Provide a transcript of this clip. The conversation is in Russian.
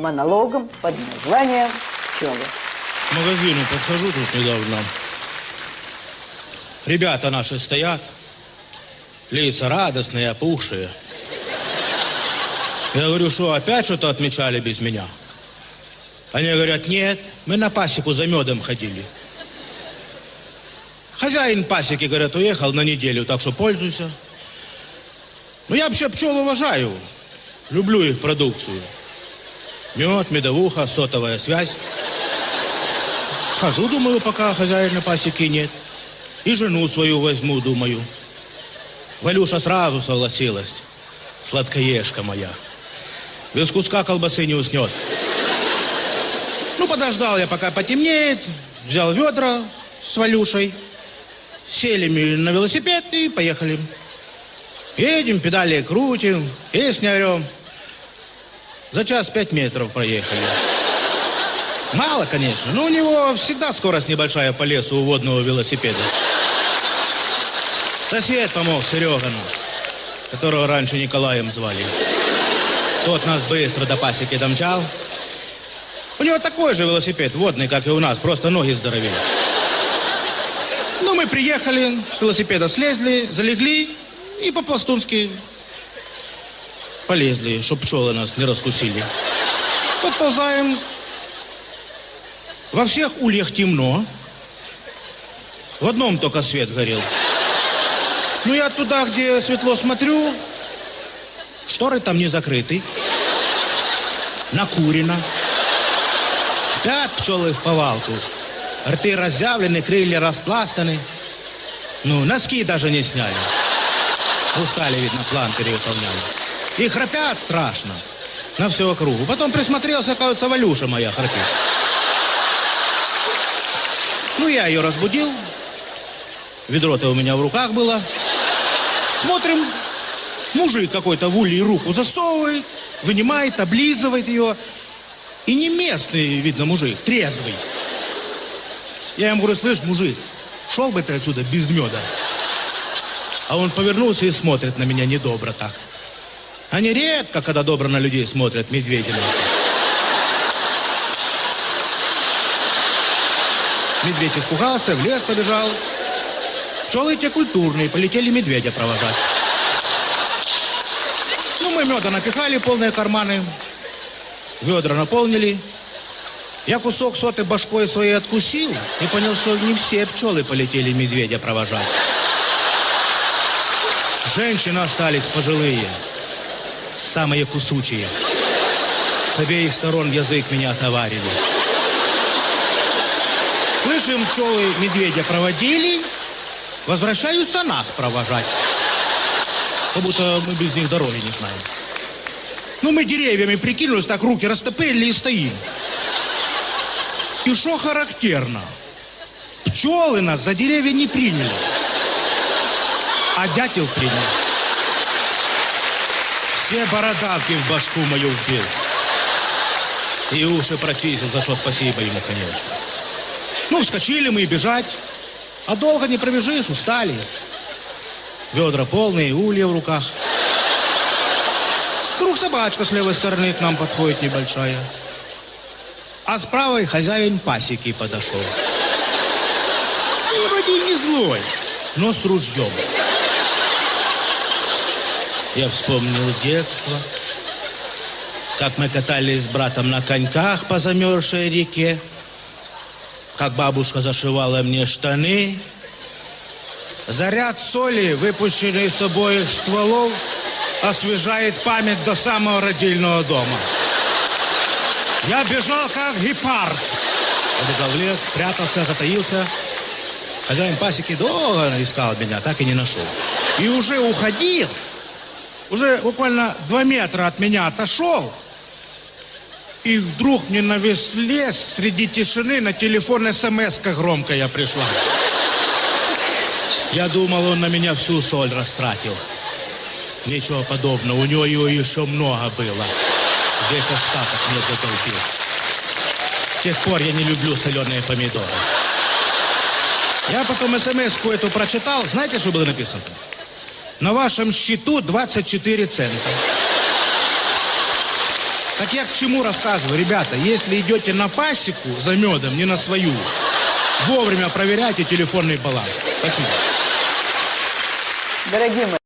монологом под названием «Пчелы». К магазину подхожу тут недавно. Ребята наши стоят, лица радостные, опухшие. Я говорю, что опять что-то отмечали без меня? Они говорят, нет, мы на пасеку за медом ходили. Хозяин пасеки, говорят, уехал на неделю, так что пользуйся. Ну, я вообще пчел уважаю. Люблю их продукцию. Мед, медовуха, сотовая связь. Схожу, думаю, пока хозяина пасеки нет. И жену свою возьму, думаю. Валюша сразу согласилась. Сладкоежка моя. Без куска колбасы не уснет. Ну, подождал я, пока потемнеет. Взял ведра с Валюшей. Сели мы на велосипед и поехали. Едем, педали крутим, песни орем. За час пять метров проехали. Мало, конечно, но у него всегда скорость небольшая по лесу у водного велосипеда. Сосед помог Серегану, которого раньше Николаем звали. Тот нас быстро до пасеки домчал. У него такой же велосипед водный, как и у нас, просто ноги здоровее. Ну, мы приехали, с велосипеда слезли, залегли и по-пластунски полезли, чтобы пчелы нас не раскусили. Подползаем. Во всех ульях темно. В одном только свет горел. Ну, я туда, где светло смотрю, шторы там не закрыты. Накурено. Спят пчелы в повалку. Рты разъявлены, крылья распластаны. Ну, носки даже не сняли. Устали, видно, план перевыполняли. И храпят страшно. На всю округу. Потом присмотрелся, кажется, Валюша моя храпит. Ну, я ее разбудил. Ведро-то у меня в руках было. Смотрим, мужик какой-то в улье руку засовывает, вынимает, облизывает ее. И не местный, видно, мужик, трезвый. Я ему говорю, слышь, мужик, шел бы ты отсюда без меда. А он повернулся и смотрит на меня недобро так. Они редко, когда добро на людей смотрят, медведи наши. Медведь испугался, в лес побежал. Пчелы те культурные, полетели медведя провожать. Ну, мы меда напихали, полные карманы. Ведра наполнили. Я кусок соты башкой своей откусил и понял, что не все пчелы полетели медведя провожать. Женщины остались пожилые, самые кусучие. С обеих сторон язык меня товарили. Слышим, пчелы медведя проводили, возвращаются нас провожать. Как будто мы без них дороги не знаем. Ну, мы деревьями прикинулись, так руки растопырили и стоим. И что характерно? Пчелы нас за деревья не приняли. А дятел принял. Все бородавки в башку мою вбил. И уши прочистил, за что спасибо ему, конечно. Ну, вскочили мы и бежать. А долго не пробежишь, устали. Ведра полные, улья в руках. Вдруг собачка с левой стороны к нам подходит небольшая. А с правой хозяин пасеки подошел. И вроде не злой, но с ружьем. Я вспомнил детство, как мы катались с братом на коньках по замерзшей реке, как бабушка зашивала мне штаны. Заряд соли, выпущенный с обоих стволов, освежает память до самого родильного дома. Я бежал, как гепард. Я бежал в лес, спрятался, затаился. Хозяин пасеки долго искал меня, так и не нашел. И уже уходил, уже буквально два метра от меня отошел, и вдруг мне на весь лес среди тишины на телефон смс громкая пришла. Я думал, он на меня всю соль растратил. Ничего подобного, у него ее еще много было. Весь остаток мне дотолпил. С тех пор я не люблю соленые помидоры. Я потом смс-ку эту прочитал. Знаете, что было написано? На вашем счету 24 цента. Так я к чему рассказываю, ребята? Если идете на пасеку за медом, не на свою, вовремя проверяйте телефонный баланс. Спасибо. Дорогие мои,